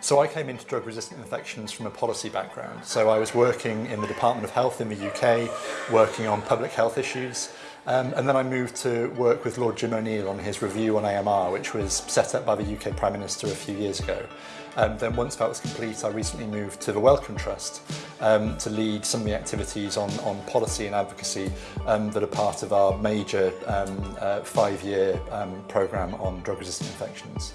So I came into drug-resistant infections from a policy background. So I was working in the Department of Health in the UK, working on public health issues. Um, and then I moved to work with Lord Jim O'Neill on his review on AMR, which was set up by the UK Prime Minister a few years ago. Um, then once that was complete, I recently moved to the Wellcome Trust um, to lead some of the activities on, on policy and advocacy um, that are part of our major um, uh, five-year um, programme on drug-resistant infections.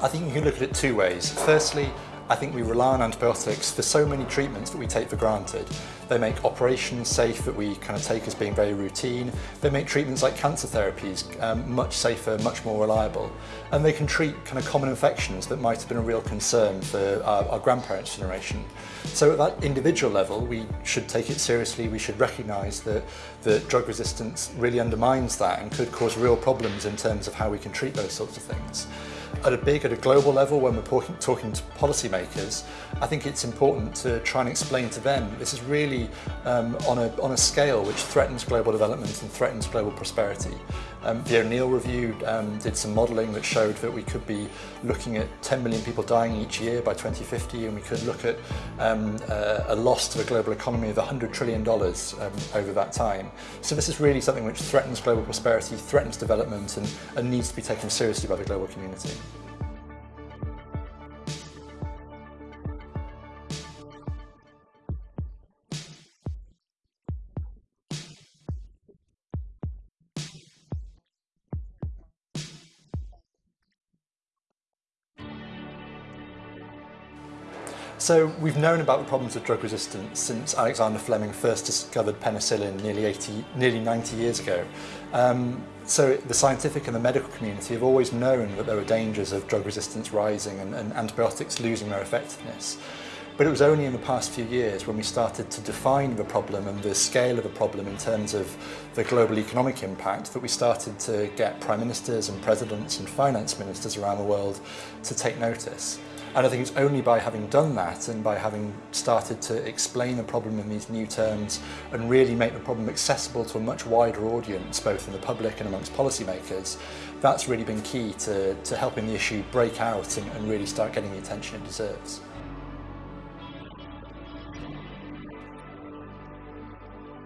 I think you can look at it two ways. Firstly, I think we rely on antibiotics for so many treatments that we take for granted. They make operations safe that we kind of take as being very routine. They make treatments like cancer therapies um, much safer, much more reliable. And they can treat kind of common infections that might have been a real concern for our, our grandparents' generation. So at that individual level, we should take it seriously. We should recognise that, that drug resistance really undermines that and could cause real problems in terms of how we can treat those sorts of things. at a big, at a global level, when we're talking, talking to makers, I think it's important to try and explain to them this is really um, on, a, on a scale which threatens global development and threatens global prosperity. Um, the O'Neill Review um, did some modelling that showed that we could be looking at 10 million people dying each year by 2050 and we could look at um, uh, a loss to the global economy of $100 trillion um, over that time. So this is really something which threatens global prosperity, threatens development and, and needs to be taken seriously by the global community. So we've known about the problems of drug resistance since Alexander Fleming first discovered penicillin nearly, 80, nearly 90 years ago. Um, so the scientific and the medical community have always known that there were dangers of drug resistance rising and, and antibiotics losing their effectiveness. But it was only in the past few years when we started to define the problem and the scale of the problem in terms of the global economic impact that we started to get prime ministers and presidents and finance ministers around the world to take notice. And I think it's only by having done that and by having started to explain the problem in these new terms and really make the problem accessible to a much wider audience, both in the public and amongst policymakers, that's really been key to, to helping the issue break out and, and really start getting the attention it deserves.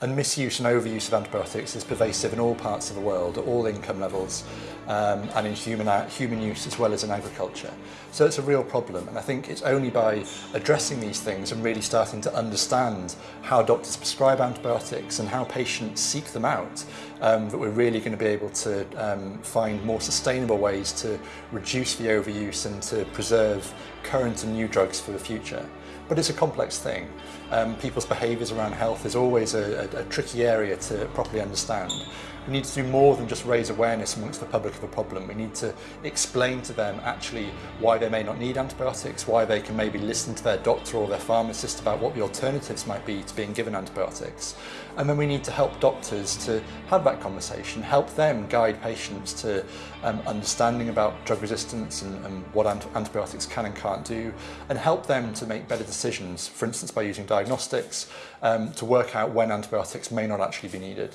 and misuse and overuse of antibiotics is pervasive in all parts of the world, at all income levels, um, and in human, uh, human use as well as in agriculture. So it's a real problem, and I think it's only by addressing these things and really starting to understand how doctors prescribe antibiotics and how patients seek them out um, that we're really going to be able to um, find more sustainable ways to reduce the overuse and to preserve current and new drugs for the future. But it's a complex thing. um, people's behaviours around health is always a, a, a tricky area to properly understand. We need to do more than just raise awareness amongst the public of a problem. We need to explain to them actually why they may not need antibiotics, why they can maybe listen to their doctor or their pharmacist about what the alternatives might be to being given antibiotics. And then we need to help doctors to have that conversation, help them guide patients to um, understanding about drug resistance and, and what antibiotics can and can't do, and help them to make better decisions, for instance by using diagnostics um, to work out when antibiotics may not actually be needed.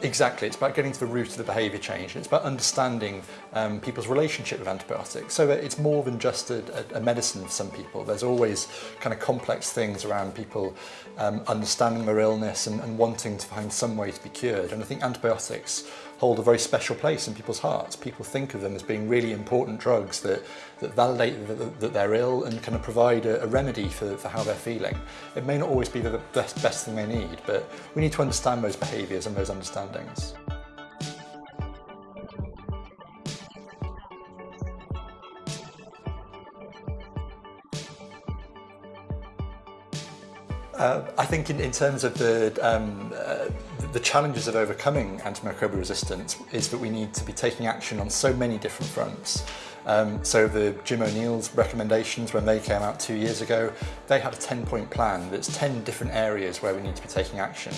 Exactly, it's about getting to the root of the behaviour change. It's about understanding um, people's relationship with antibiotics. So it's more than just a, a medicine for some people. There's always kind of complex things around people um, understanding their illness and, and wanting to find some way to be cured. And I think antibiotics hold a very special place in people's hearts. People think of them as being really important drugs that, that validate that, that they're ill and kind of provide a, a remedy for, for how they're feeling. It may not always be the best, best thing they need, but we need to understand those behaviours and those understandings. Uh, I think in, in, terms of the um, uh, the challenges of overcoming antimicrobial resistance is that we need to be taking action on so many different fronts. Um, so the Jim O'Neill's recommendations when they came out two years ago, they had a 10 point plan that's 10 different areas where we need to be taking action.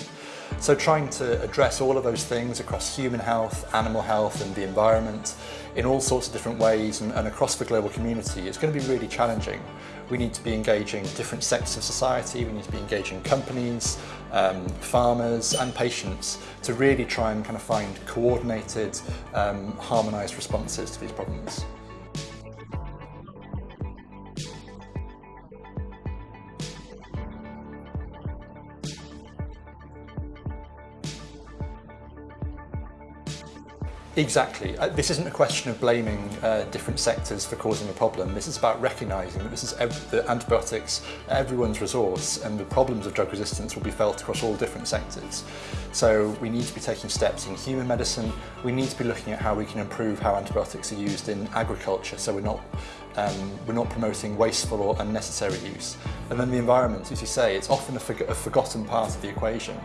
So trying to address all of those things across human health, animal health and the environment in all sorts of different ways and, and across the global community is going to be really challenging. we need to be engaging different sectors of society, we need to be engaging companies, um, farmers and patients to really try and kind of find coordinated, um, harmonised responses to these problems. Exactly. Uh, this isn't a question of blaming uh, different sectors for causing a problem. This is about recognising that this is the antibiotics, everyone's resource, and the problems of drug resistance will be felt across all different sectors. So we need to be taking steps in human medicine. We need to be looking at how we can improve how antibiotics are used in agriculture, so we're not um, we're not promoting wasteful or unnecessary use. And then the environment, as you say, it's often a, forg a forgotten part of the equation.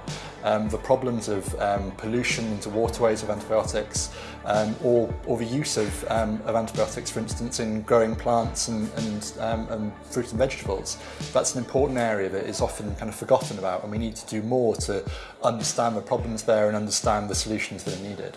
Um, the problems of um, pollution into waterways of antibiotics um, or, or the use of, um, of antibiotics, for instance, in growing plants and, and, um, and fruit and vegetables. That's an important area that is often kind of forgotten about and we need to do more to understand the problems there and understand the solutions that are needed.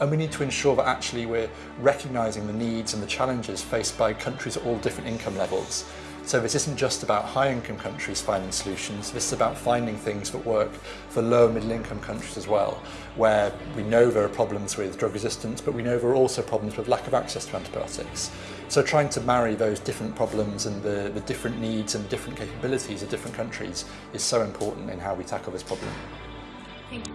And we need to ensure that actually we're recognising the needs and the challenges faced by countries at all different income levels. So this isn't just about high income countries finding solutions, this is about finding things that work for low and middle income countries as well, where we know there are problems with drug resistance, but we know there are also problems with lack of access to antibiotics. So trying to marry those different problems and the, the different needs and the different capabilities of different countries is so important in how we tackle this problem. Thank you.